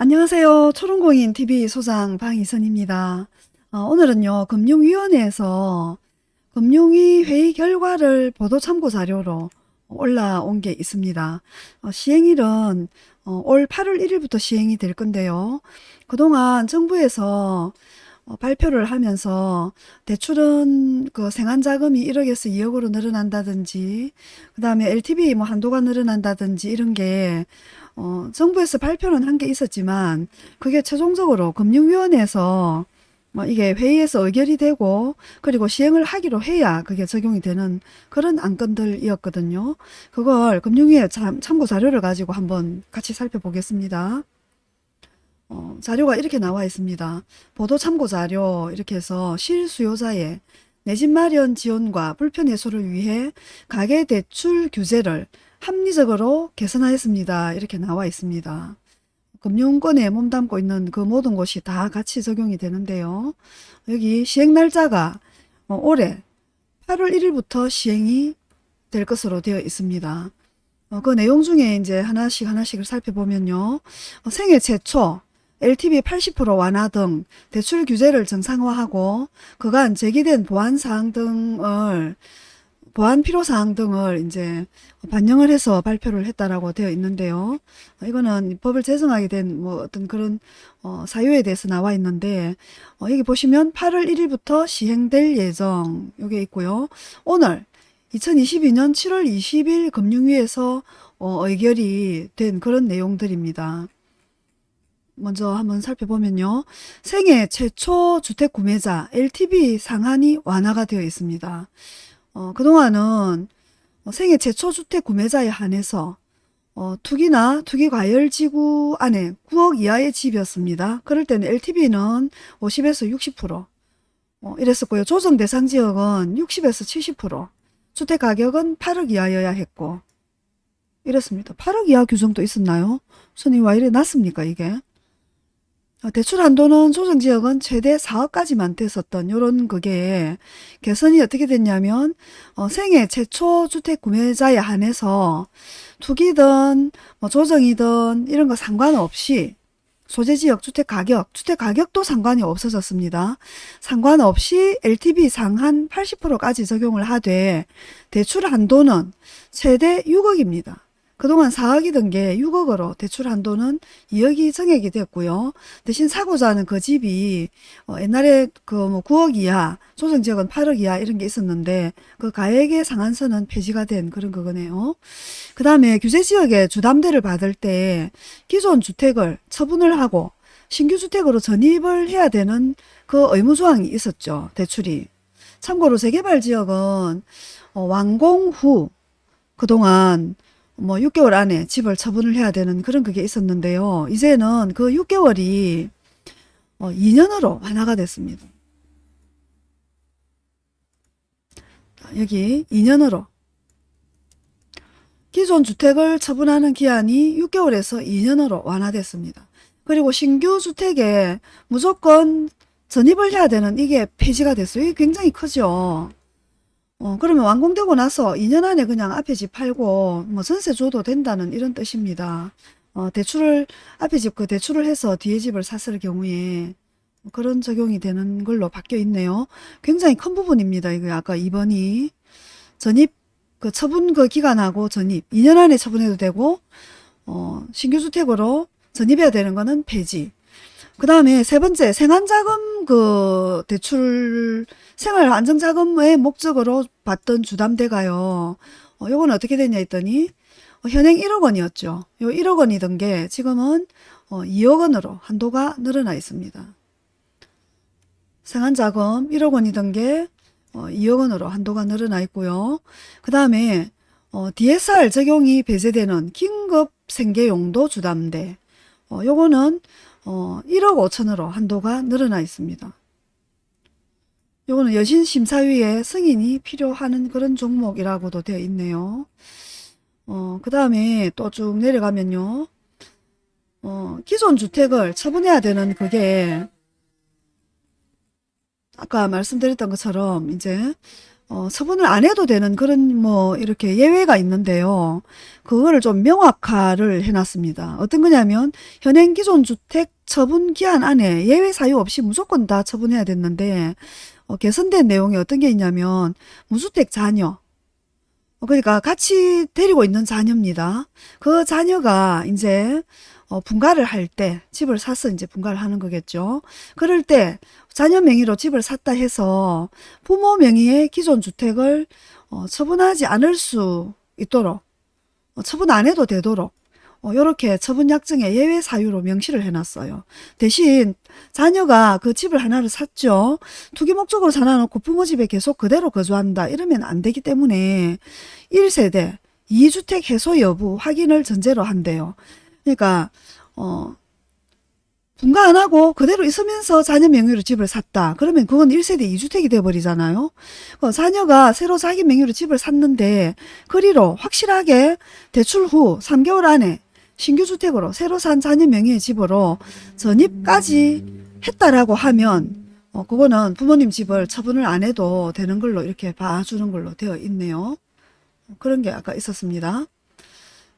안녕하세요. 초롱공인TV 소장 방희선입니다. 어, 오늘은요, 금융위원회에서 금융위 회의 결과를 보도 참고 자료로 올라온 게 있습니다. 어, 시행일은 어, 올 8월 1일부터 시행이 될 건데요. 그동안 정부에서 어, 발표를 하면서 대출은 그 생활자금이 1억에서 2억으로 늘어난다든지 그 다음에 LTV 뭐 한도가 늘어난다든지 이런 게 어, 정부에서 발표는 한 게 있었지만 그게 최종적으로 금융위원회에서 뭐 이게 회의에서 의결이 되고 그리고 시행을 하기로 해야 그게 적용이 되는 그런 안건들이었거든요. 그걸 금융위에 참, 참고 자료를 가지고 한번 같이 살펴보겠습니다. 어, 자료가 이렇게 나와 있습니다. 보도 참고 자료 이렇게 해서 실수요자의 내 집 마련 지원과 불편 해소를 위해 가계대출 규제를 합리적으로 개선하였습니다. 이렇게 나와 있습니다. 금융권에 몸담고 있는 그 모든 곳이 다 같이 적용이 되는데요. 여기 시행 날짜가 어, 올해 8월 1일부터 시행이 될 것으로 되어 있습니다. 어, 그 내용 중에 이제 하나씩 하나씩을 살펴보면요. 어, 생애 최초 LTV 80% 완화 등 대출 규제를 정상화하고 그간 제기된 보완사항 등을 보안 필요사항 등을 이제 반영을 해서 발표를 했다라고 되어 있는데요. 이거는 법을 제정하게 된 뭐 어떤 그런 어, 사유에 대해서 나와 있는데 어, 여기 보시면 8월 1일부터 시행될 예정 요게 있고요. 오늘 2022년 7월 20일 금융위에서 어, 의결이 된 그런 내용들입니다. 먼저 한번 살펴보면요. 생애 최초 주택 구매자 LTV 상한이 완화가 되어 있습니다. 어, 그동안은 어, 생애 최초 주택 구매자에 한해서 어, 투기나 투기과열지구 안에 9억 이하의 집이었습니다. 그럴 때는 LTV는 50에서 60% 어, 이랬었고요. 조정 대상 지역은 60에서 70% 주택 가격은 8억 이하여야 했고 이랬습니다. 8억 이하 규정도 있었나요? 손이 와 이래 났습니까 이게? 어, 대출 한도는 조정 지역은 최대 4억까지만 됐었던 요런 그게 개선이 어떻게 됐냐면 어, 생애 최초 주택 구매자에 한해서 투기든 뭐 조정이든 이런 거 상관없이 소재 지역 주택 가격, 주택 가격도 상관이 없어졌습니다. 상관없이 LTV 상한 80%까지 적용을 하되 대출 한도는 최대 6억입니다. 그동안 4억이던 게 6억으로 대출 한도는 2억이 정액이 됐고요. 대신 사고자 하는 그 집이 어 옛날에 그 뭐 9억 이하, 조정지역은 8억 이하 이런 게 있었는데 그 가액의 상한선은 폐지가 된 그런 거네요. 그 다음에 규제지역에 주담대를 받을 때 기존 주택을 처분을 하고 신규 주택으로 전입을 해야 되는 그 의무조항이 있었죠. 대출이. 참고로 재개발 지역은 어 완공 후 그동안 뭐 6개월 안에 집을 처분을 해야 되는 그런 그게 있었는데요. 이제는 그 6개월이 어 2년으로 완화가 됐습니다. 여기 2년으로 기존 주택을 처분하는 기한이 6개월에서 2년으로 완화됐습니다. 그리고 신규 주택에 무조건 전입을 해야 되는 이게 폐지가 됐어요. 이게 굉장히 크죠. 어, 그러면 완공되고 나서 2년 안에 그냥 앞에 집 팔고 뭐 전세 줘도 된다는 이런 뜻입니다. 어, 대출을 앞에 집 그 대출을 해서 뒤에 집을 샀을 경우에 그런 적용이 되는 걸로 바뀌어 있네요. 굉장히 큰 부분입니다. 이거 아까 2번이 전입 그 처분 그 기간하고 전입 2년 안에 처분해도 되고 어, 신규 주택으로 전입해야 되는 거는 폐지. 그 다음에 세 번째 생활자금 그 대출 생활 안정자금의 목적으로 받던 주담대가요. 어, 요건 어떻게 됐냐 했더니 어, 현행 1억 원이었죠. 요 1억 원이던 게 지금은 어, 2억 원으로 한도가 늘어나 있습니다. 생활자금 1억 원이던 게 어, 2억 원으로 한도가 늘어나 있고요. 그 다음에 어, DSR 적용이 배제되는 긴급 생계용도 주담대 어, 요거는 어, 1억 5천으로 한도가 늘어나 있습니다. 요거는 여신심사위에 승인이 필요한 그런 종목이라고도 되어 있네요. 어, 그 다음에 또 쭉 내려가면요. 어, 기존 주택을 처분해야 되는 그게 아까 말씀드렸던 것처럼 이제 어, 처분을 안 해도 되는 그런 뭐 이렇게 예외가 있는데요. 그거를 좀 명확화를 해놨습니다. 어떤 거냐면 현행 기존 주택 처분 기한 안에 예외 사유 없이 무조건 다 처분해야 됐는데 어, 개선된 내용이 어떤 게 있냐면 무주택 자녀 어, 그러니까 같이 데리고 있는 자녀입니다. 그 자녀가 이제 어, 분가를 할 때 집을 사서 이제 분가를 하는 거겠죠. 그럴 때 자녀 명의로 집을 샀다 해서 부모 명의의 기존 주택을 어, 처분하지 않을 수 있도록 어, 처분 안 해도 되도록 이렇게 처분 약정에 예외 사유로 명시를 해놨어요. 대신 자녀가 그 집을 하나를 샀죠. 투기 목적으로 사놔놓고 부모 집에 계속 그대로 거주한다. 이러면 안 되기 때문에 1세대 2주택 해소 여부 확인을 전제로 한대요. 그러니까 어 분가 안 하고 그대로 있으면서 자녀 명의로 집을 샀다. 그러면 그건 1세대 2주택이 돼버리잖아요. 어, 자녀가 새로 자기 명의로 집을 샀는데 그리로 확실하게 대출 후 3개월 안에 신규 주택으로 새로 산 자녀 명의의 집으로 전입까지 했다라고 하면 어, 그거는 부모님 집을 처분을 안 해도 되는 걸로 이렇게 봐주는 걸로 되어 있네요. 그런 게 아까 있었습니다.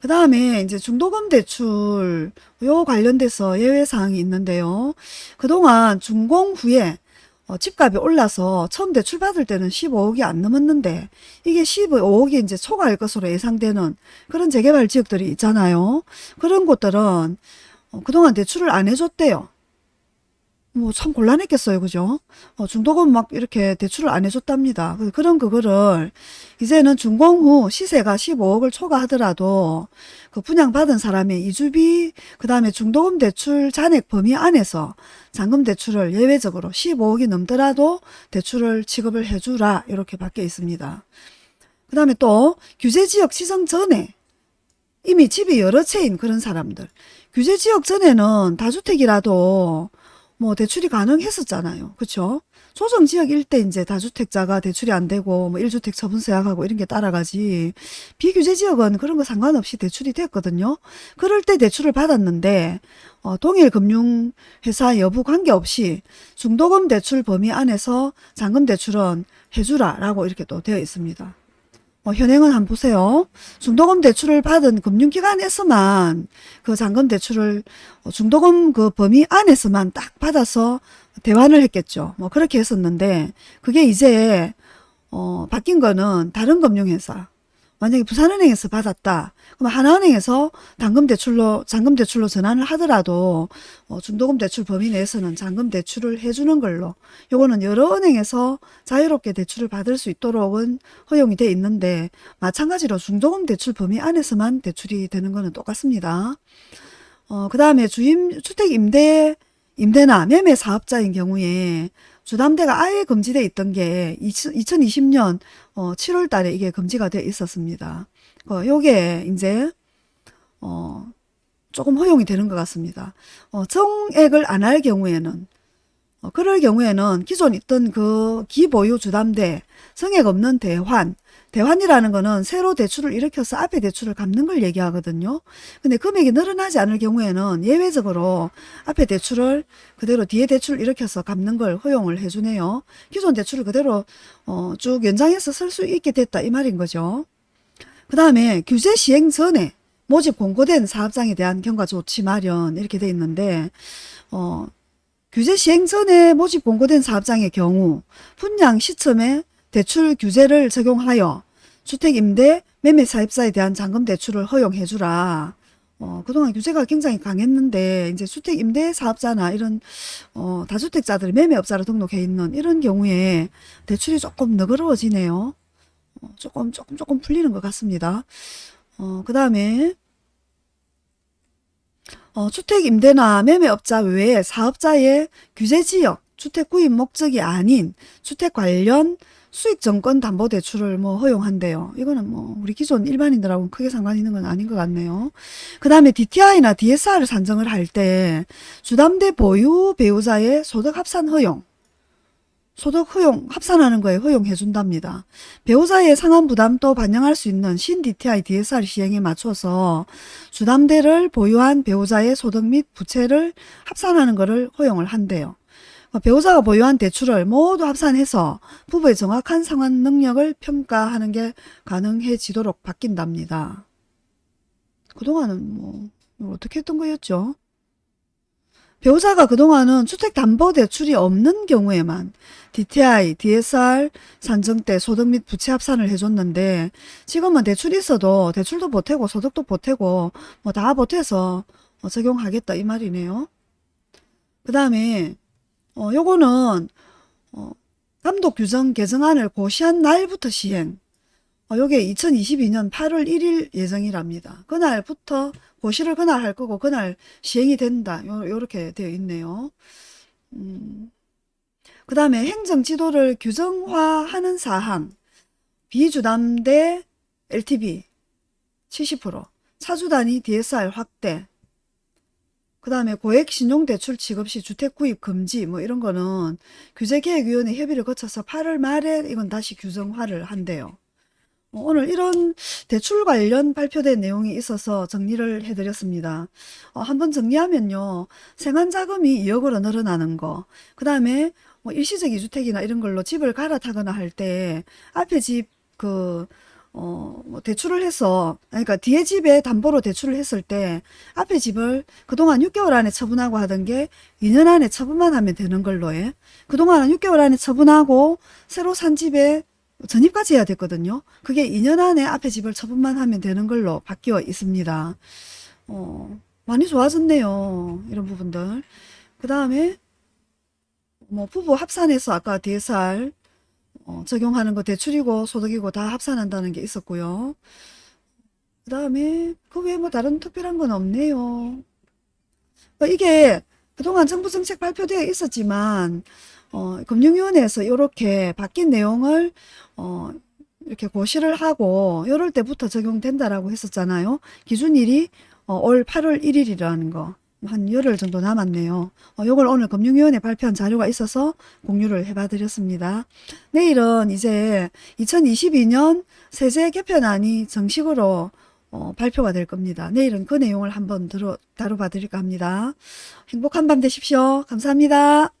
그 다음에 이제 중도금 대출 요 관련돼서 예외사항이 있는데요. 그동안 준공 후에 어, 집값이 올라서 처음 대출 받을 때는 15억이 안 넘었는데 이게 15억이 이제 초과할 것으로 예상되는 그런 재개발 지역들이 있잖아요. 그런 곳들은 어, 그동안 대출을 안 해줬대요. 뭐 참 곤란했겠어요. 그죠? 어, 중도금 막 이렇게 대출을 안 해줬답니다. 그- 그런 그거를 이제는 준공 후 시세가 15억을 초과하더라도 그 분양받은 사람의 이주비 그 다음에 중도금 대출 잔액 범위 안에서 잔금 대출을 예외적으로 15억이 넘더라도 대출을 지급을 해주라 이렇게 밖에 있습니다. 그 다음에 또 규제지역 지정 전에 이미 집이 여러 채인 그런 사람들 규제지역 전에는 다주택이라도 뭐 대출이 가능했었잖아요. 그쵸? 조정 지역 일대 이제 다주택자가 대출이 안 되고 뭐 1주택 처분서 약하고 이런 게 따라가지 비규제 지역은 그런 거 상관없이 대출이 됐거든요. 그럴 때 대출을 받았는데 어, 동일 금융회사 여부 관계없이 중도금 대출 범위 안에서 잔금 대출은 해주라 라고 이렇게 또 되어 있습니다. 어, 현행은 한번 보세요. 중도금 대출을 받은 금융기관에서만 그 잔금 대출을 어, 중도금 그 범위 안에서만 딱 받아서 대환을 했겠죠. 뭐 그렇게 했었는데 그게 이제 어, 바뀐 거는 다른 금융회사 만약에 부산은행에서 받았다. 그럼 하나은행에서 당금 대출로 잔금 대출로 전환을 하더라도 어, 중도금 대출 범위 내에서는 잔금 대출을 해주는 걸로 요거는 여러 은행에서 자유롭게 대출을 받을 수 있도록은 허용이 돼 있는데 마찬가지로 중도금 대출 범위 안에서만 대출이 되는 거는 똑같습니다. 어, 그 다음에 주임 주택 임대 임대나 매매 사업자인 경우에 주담대가 아예 금지돼 있던 게 2020년 어, 7월 달에 이게 금지가 돼 있었습니다. 어, 요게 이제 어, 조금 허용이 되는 것 같습니다. 어, 정액을 안 할 경우에는 어, 그럴 경우에는 기존 있던 그 기보유 주담대 성액 없는 대환 대환이라는 거는 새로 대출을 일으켜서 앞에 대출을 갚는 걸 얘기하거든요. 근데 금액이 늘어나지 않을 경우에는 예외적으로 앞에 대출을 그대로 뒤에 대출을 일으켜서 갚는 걸 허용을 해주네요. 기존 대출을 그대로 어, 쭉 연장해서 쓸 수 있게 됐다 이 말인 거죠. 그 다음에 규제 시행 전에 모집 공고된 사업장에 대한 경과 조치 마련 이렇게 돼 있는데 어, 규제 시행 전에 모집 공고된 사업장의 경우 분양 시점에 대출 규제를 적용하여 주택임대 매매 사입자에 대한 잔금 대출을 허용해 주라. 어, 그동안 규제가 굉장히 강했는데 이제 주택임대 사업자나 이런 어, 다주택자들이 매매업자로 등록해 있는 이런 경우에 대출이 조금 너그러워지네요. 어, 조금 조금 조금 풀리는 것 같습니다. 어, 그 다음에 어, 주택임대나 매매업자 외에 사업자의 규제지역 주택 구입 목적이 아닌 주택 관련 수익 정권 담보 대출을 뭐 허용한대요. 이거는 뭐 우리 기존 일반인들하고는 크게 상관 있는 건 아닌 것 같네요. 그 다음에 DTI나 DSR을 산정을 할 때 주담대 보유 배우자의 소득 합산 허용 소득 허용 합산하는 거에 허용해 준답니다. 배우자의 상환 부담도 반영할 수 있는 신 DTI DSR 시행에 맞춰서 주담대를 보유한 배우자의 소득 및 부채를 합산하는 것을 허용을 한대요. 어, 배우자가 보유한 대출을 모두 합산해서 부부의 정확한 상환 능력을 평가하는 게 가능해지도록 바뀐답니다. 그동안은 뭐 어떻게 했던 거였죠? 배우자가 그동안은 주택담보대출이 없는 경우에만 DTI, DSR 산정 때 소득 및 부채 합산을 해줬는데 지금은 대출이 있어도 대출도 보태고 소득도 보태고 뭐 다 보태서 어, 적용하겠다 이 말이네요. 그 다음에 어, 요거는 어, 감독 규정 개정안을 고시한 날부터 시행 어, 요게 2022년 8월 1일 예정이랍니다. 그날부터 고시를 그날 할 거고 그날 시행이 된다. 요, 요렇게 되어 있네요. 음, 그 다음에 행정지도를 규정화하는 사항 비주담대 LTV 70% 차주단위 DSR 확대 그 다음에 고액 신용대출 취급 시 주택 구입 금지 뭐 이런 거는 규제개혁위원회 협의를 거쳐서 8월 말에 이건 다시 규정화를 한대요. 어, 오늘 이런 대출 관련 발표된 내용이 있어서 정리를 해드렸습니다. 어, 한번 정리하면요. 생활자금이 2억으로 늘어나는 거, 그 다음에 뭐 일시적 이주택이나 이런 걸로 집을 갈아타거나 할 때 앞에 집 그, 어, 뭐 대출을 해서, 그러니까 뒤에 집에 담보로 대출을 했을 때 앞에 집을 그동안 6개월 안에 처분하고 하던 게 2년 안에 처분만 하면 되는 걸로 해. 그동안은 6개월 안에 처분하고 새로 산 집에 전입까지 해야 됐거든요. 그게 2년 안에 앞에 집을 처분만 하면 되는 걸로 바뀌어 있습니다. 어, 많이 좋아졌네요. 이런 부분들. 그 다음에 뭐 부부 합산해서 아까 DSR 어, 적용하는 거 대출이고 소득이고 다 합산한다는 게 있었고요. 그 다음에 그 외에 뭐 다른 특별한 건 없네요. 어, 이게 그동안 정부 정책 발표되어 있었지만 어, 금융위원회에서 이렇게 바뀐 내용을 어, 이렇게 고시를 하고 이럴 때부터 적용된다라고 했었잖아요. 기준일이 어, 올 8월 1일이라는 거. 한 열흘 정도 남았네요. 어, 요걸 오늘 금융위원회 발표한 자료가 있어서 공유를 해봐 드렸습니다. 내일은 이제 2022년 세제 개편안이 정식으로 어, 발표가 될 겁니다. 내일은 그 내용을 한번 들어, 다뤄봐 드릴까 합니다. 행복한 밤 되십시오. 감사합니다.